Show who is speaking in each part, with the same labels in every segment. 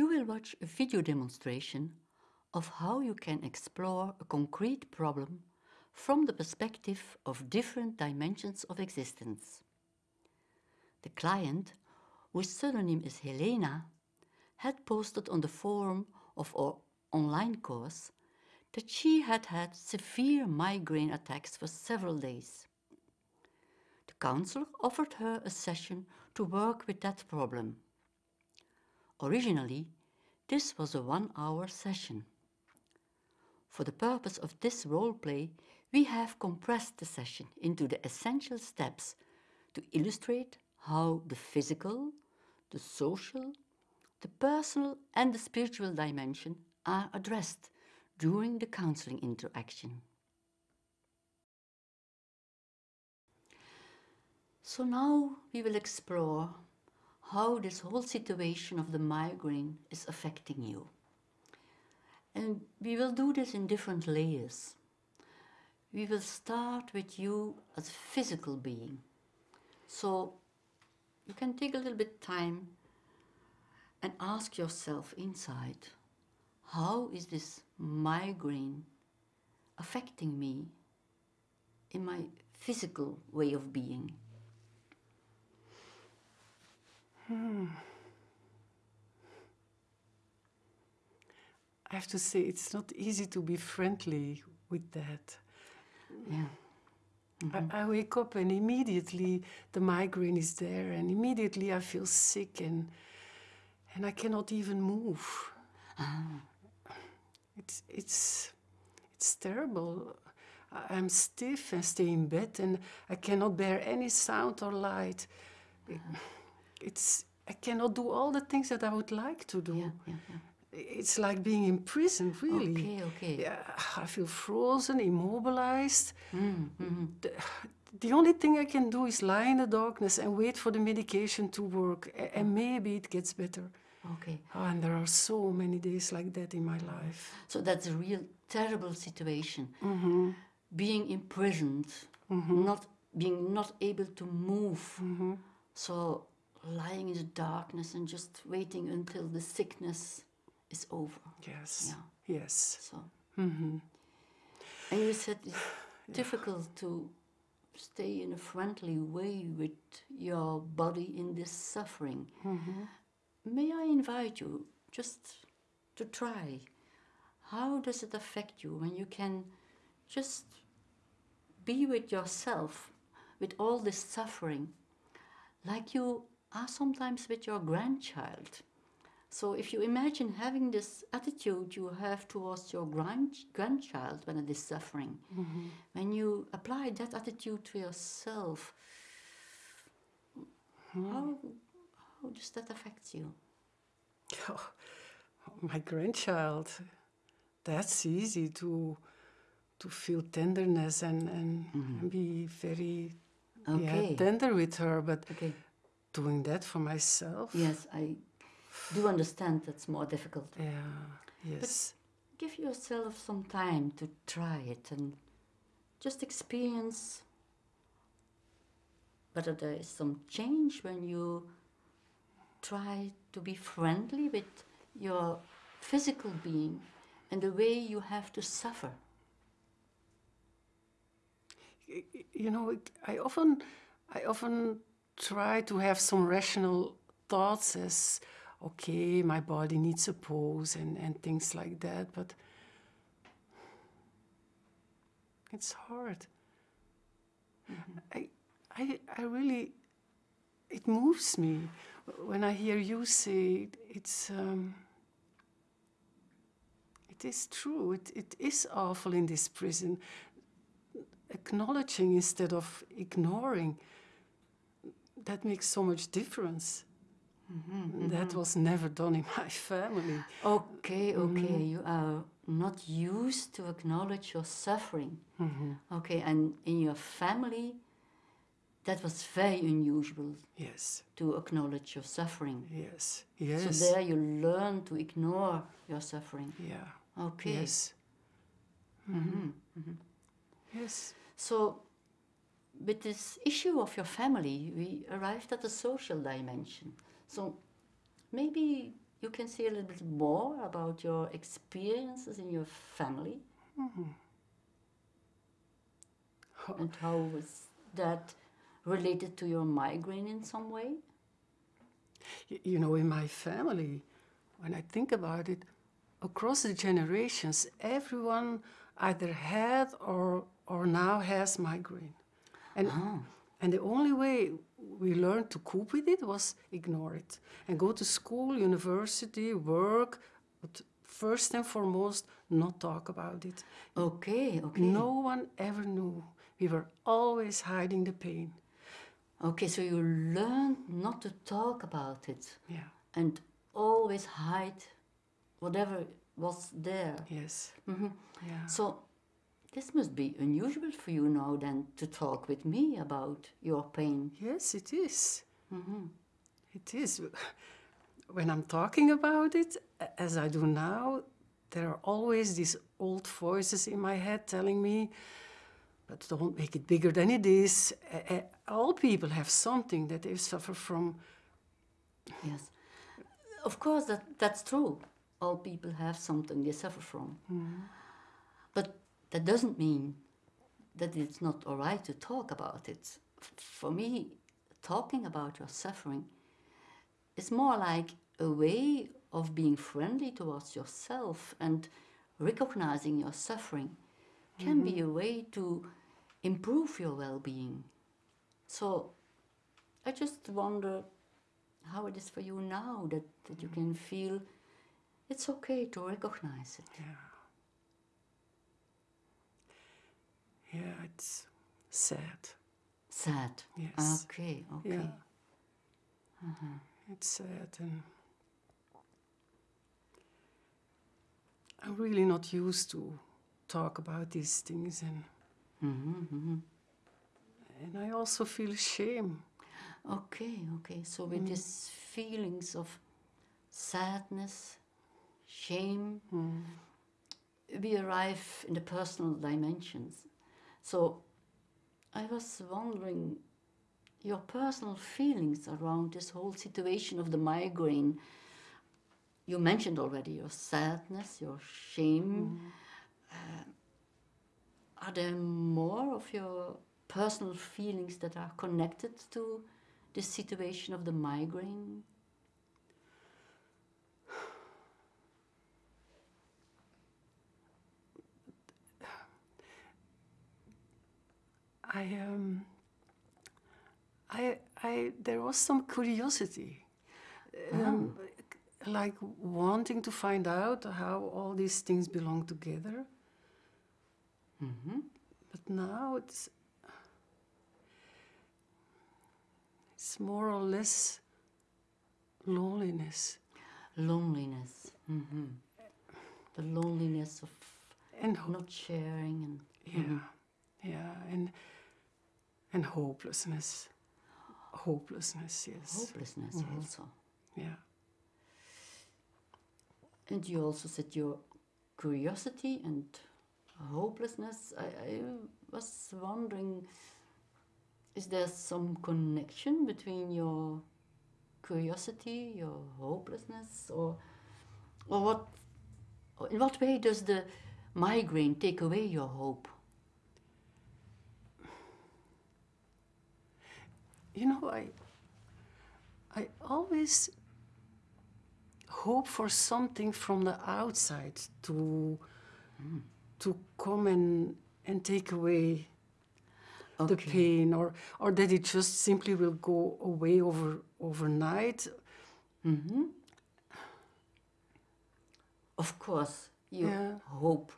Speaker 1: You will watch a video demonstration of how you can explore a concrete problem from the perspective of different dimensions of existence. The client, whose pseudonym is Helena, had posted on the forum of our online course that she had had severe migraine attacks for several days. The counselor offered her a session to work with that problem. Originally, this was a one-hour session. For the purpose of this role play, we have compressed the session into the essential steps to illustrate how the physical, the social, the personal and the spiritual dimension are addressed during the counseling interaction. So now we will explore how this whole situation of the migraine is affecting you. And we will do this in different layers. We will start with you as a physical being. So you can take a little bit time and ask yourself inside, how is this migraine affecting me in my physical way of being?
Speaker 2: Hmm. I have to say, it's not easy to be friendly with that.
Speaker 1: Yeah.
Speaker 2: Mm -hmm. I, I, wake up and immediately the migraine is there, and immediately I feel sick and and I cannot even move. Ah. It's it's it's terrible. I'm stiff and stay in bed, and I cannot bear any sound or light. It's I cannot do all the things that I would like to do.
Speaker 1: Yeah, yeah, yeah
Speaker 2: it's like being in prison, really.
Speaker 1: Okay, okay.
Speaker 2: Yeah, I feel frozen, immobilized.
Speaker 1: Mm, -hmm.
Speaker 2: the, the, only thing I can do is lie in the darkness and wait for the medication to work, and maybe it gets better.
Speaker 1: Okay.
Speaker 2: Oh, and there are so many days like that in my life.
Speaker 1: So that's a real terrible situation.
Speaker 2: Mm -hmm.
Speaker 1: Being imprisoned,
Speaker 2: mm -hmm.
Speaker 1: not being not able to move.
Speaker 2: Mm-hmm.
Speaker 1: So lying in the darkness and just waiting until the sickness is over.
Speaker 2: Yes.
Speaker 1: Yeah.
Speaker 2: Yes.
Speaker 1: So.
Speaker 2: Mm -hmm.
Speaker 1: And you said it's yeah. difficult to stay in a friendly way with your body in this suffering.
Speaker 2: Mm -hmm.
Speaker 1: May I invite you just to try? How does it affect you when you can just be with yourself with all this suffering, like you are sometimes with your grandchild? So if you imagine having this attitude you have towards your grand grandchild when it is suffering,
Speaker 2: mm -hmm.
Speaker 1: when you apply that attitude to yourself,
Speaker 2: mm.
Speaker 1: how, how does that affect you?
Speaker 2: Oh, my grandchild, that's easy to to feel tenderness and, and,
Speaker 1: mm -hmm.
Speaker 2: be very
Speaker 1: okay.
Speaker 2: yeah, tender with her, but
Speaker 1: okay.
Speaker 2: Doing that for myself.
Speaker 1: Yes, I do understand that's more difficult.
Speaker 2: Yeah, yes.
Speaker 1: But give yourself some time to try it and just experience whether there is some change when you try to be friendly with your physical being and the way you have to suffer.
Speaker 2: You know, I often, I often try to have some rational thoughts as okay, my body needs a pose and, and things like that, but it's hard.
Speaker 1: Mm -hmm.
Speaker 2: I, I, I really, it moves me when I hear you say it's, um, it is true, it, it is awful in this prison. Acknowledging instead of ignoring, that makes so much difference.
Speaker 1: Mm -hmm,
Speaker 2: that was never done in my family.
Speaker 1: Okay, okay. Mm -hmm. You are not used to acknowledge your suffering.
Speaker 2: Mm -hmm.
Speaker 1: Okay, and in your family, that was very unusual.
Speaker 2: Yes.
Speaker 1: To acknowledge your suffering.
Speaker 2: Yes. Yes.
Speaker 1: So there you learn to ignore your suffering.
Speaker 2: Yeah.
Speaker 1: Okay.
Speaker 2: Yes. Yes.
Speaker 1: So with this issue of your family, we arrived at the social dimension. So maybe you can say a little bit more about your experiences in your family? Mm-hmm. And how was that related to your migraine in some way?
Speaker 2: Y- You know, in my family, when I think about it, across the generations, everyone either had or, or now has migraine. And, and the only way we learned to cope with it was ignore it and go to school, university, work, but first and foremost, not talk about it.
Speaker 1: Okay, okay.
Speaker 2: No one ever knew. We were always hiding the pain.
Speaker 1: Okay, so you learned not to talk about it
Speaker 2: Yeah,
Speaker 1: and always hide whatever was there.
Speaker 2: yes.
Speaker 1: Mhm.
Speaker 2: Yeah.
Speaker 1: So this must be unusual for you now then to talk with me about your pain.
Speaker 2: Yes, it is. Mm-hmm. It is. When I'm talking about it, as I do now, there are always these old voices in my head telling me, but don't make it bigger than it is. All people have something that they suffer from.
Speaker 1: Yes. Of course, that, that's true. All people have something they suffer from. Mm-hmm. But that doesn't mean that it's not all right to talk about it. For me, talking about your suffering is more like a way of being friendly towards yourself and recognizing your suffering can be mm-hmm. a way to improve your well being. So I just wonder how it is for you now that, that you can feel it's okay to recognize it.
Speaker 2: Yeah, it's sad.
Speaker 1: Sad.
Speaker 2: Yes.
Speaker 1: Okay, okay.
Speaker 2: Yeah. It's sad and I'm really not used to talk about these things and
Speaker 1: hmm hmm
Speaker 2: and I also feel shame.
Speaker 1: Okay, okay. So with these feelings of sadness, shame, we arrive in the personal dimensions. So I was wondering your personal feelings around this whole situation of the migraine. You mentioned already your sadness, your shame. Uh, are there more of your personal feelings that are connected to this situation of the migraine?
Speaker 2: I um I I there was some curiosity. Um, like wanting to find out how all these things belong together.
Speaker 1: hmm
Speaker 2: But now it's it's more or less loneliness
Speaker 1: Loneliness. hmm The loneliness of
Speaker 2: and
Speaker 1: not sharing and
Speaker 2: yeah, yeah, and and hopelessness, hopelessness. Yes,
Speaker 1: hopelessness mm-hmm. also.
Speaker 2: yeah,
Speaker 1: And you also said your curiosity and hopelessness. I, I was wondering, is there some connection between your curiosity, your hopelessness, or, or what? or In what way does the migraine take away your hope?
Speaker 2: You know, I I always hope for something from the outside to to come and and take away the pain or or that it just simply will go away over overnight.
Speaker 1: Hmm Of course, you
Speaker 2: Yeah.
Speaker 1: hope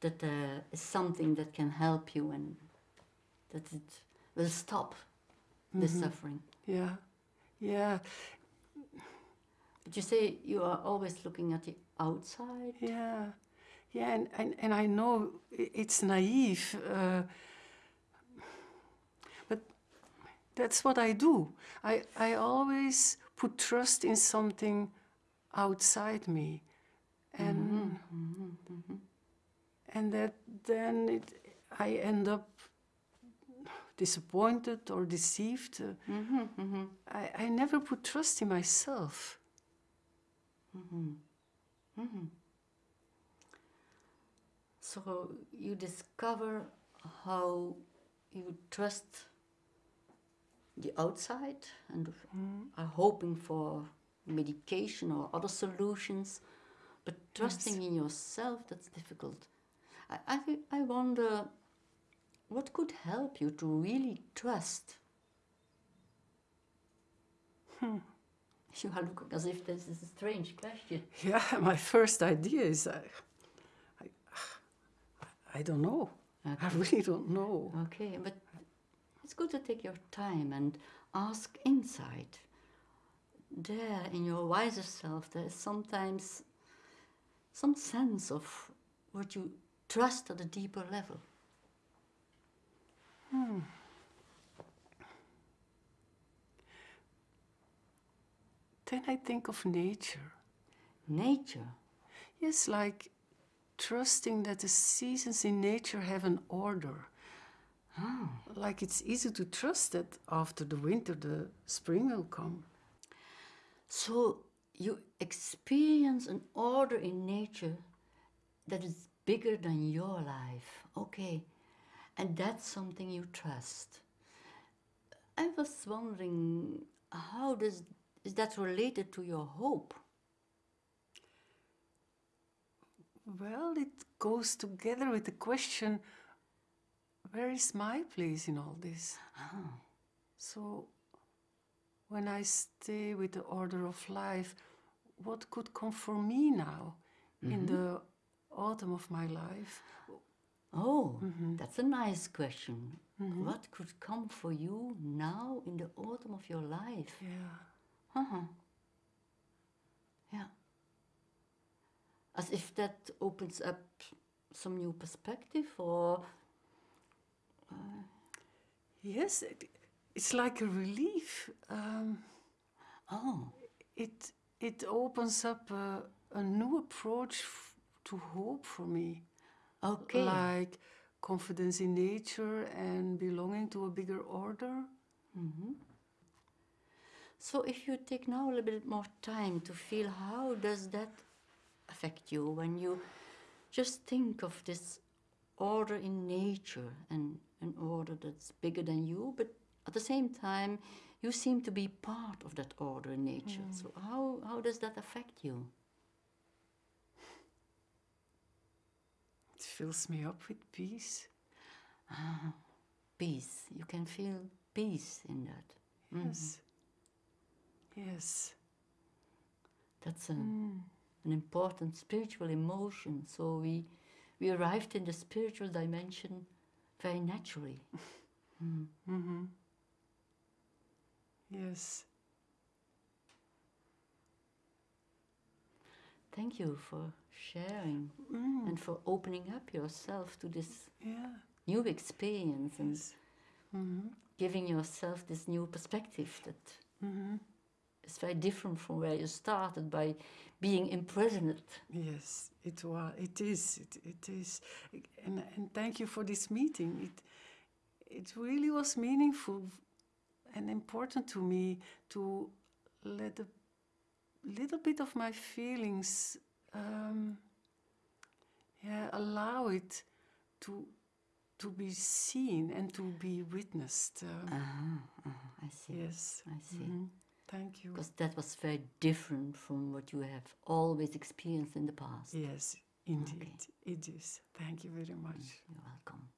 Speaker 1: that there is something that can help you and that it will stop the mm-hmm. suffering.
Speaker 2: yeah. Yeah.
Speaker 1: But you say you are always looking at the outside.
Speaker 2: yeah. Yeah and and, and i know it's naive uh, but that's what i do. I i always put trust in something outside me. And mm-hmm. Mm-hmm. and that then it, i end up disappointed or deceived. Uh,
Speaker 1: hmm hmm
Speaker 2: I, I never put trust in myself.
Speaker 1: So you discover how you trust the outside and are hoping for medication or other solutions, but trusting in yourself, that's difficult. I, I, I wonder what could help you to really trust? Hmm. You are looking as if this is a strange question.
Speaker 2: Yeah, my first idea is uh, I, I, I don't know. I really don't know.
Speaker 1: Okay, but it's good to take your time and ask inside. There, in your wiser self, there is sometimes some sense of what you trust at a deeper level. Hmm.
Speaker 2: Then I think of nature.
Speaker 1: Nature.
Speaker 2: Yes, like trusting that the seasons in nature have an order. Ah. Like it's easy to trust that after the winter, the spring will come.
Speaker 1: So you experience an order in nature that is bigger than your life. Okay. And that's something you trust. I was wondering how does is that related to your hope?
Speaker 2: Well, it goes together with the question where is my place in all this? Ah. So, when I stay with the order of life, what could come for me now in mm-hmm. the autumn of my life?
Speaker 1: Oh, that's a nice question. What could come for you now in the autumn of your life?
Speaker 2: Yeah.
Speaker 1: Uh-huh. Yeah. As if that opens up some new perspective or
Speaker 2: Yes, it, it's like a relief. Um,
Speaker 1: oh,
Speaker 2: it it opens up a, a new approach to hope for me.
Speaker 1: Okay.
Speaker 2: like confidence in nature and belonging to a bigger order. Mm-hmm.
Speaker 1: So if you take now a little bit more time to feel how does that affect you when you just think of this order in nature and an order that's bigger than you, but at the same time you seem to be part of that order in nature. Mm. So how, how does that affect you?
Speaker 2: Fills me up with peace.
Speaker 1: Ah, peace. You can feel peace in that.
Speaker 2: Yes. Mm-hmm. Yes.
Speaker 1: That's a, mm. an important spiritual emotion. So we, we arrived in the spiritual dimension very naturally. Mm-hmm. Mm-hmm.
Speaker 2: Yes.
Speaker 1: Thank you for sharing and for opening up yourself to this
Speaker 2: Yeah.
Speaker 1: new experience and
Speaker 2: Yes. Mm-hmm.
Speaker 1: giving yourself this new perspective that
Speaker 2: Mm-hmm.
Speaker 1: is very different from where you started by being imprisoned.
Speaker 2: Yes, it was. It is. It, it is. And, and thank you for this meeting. It it really was meaningful and important to me to let a little bit of my feelings, um, yeah, allow it to to be seen and to be witnessed. Um,
Speaker 1: Ah, ah, I see.
Speaker 2: yes.
Speaker 1: I see.
Speaker 2: Mhm. Thank you.
Speaker 1: Because that was very different from what you have always experienced in the past.
Speaker 2: Yes, indeed, it is. Thank you very much.
Speaker 1: You're welcome.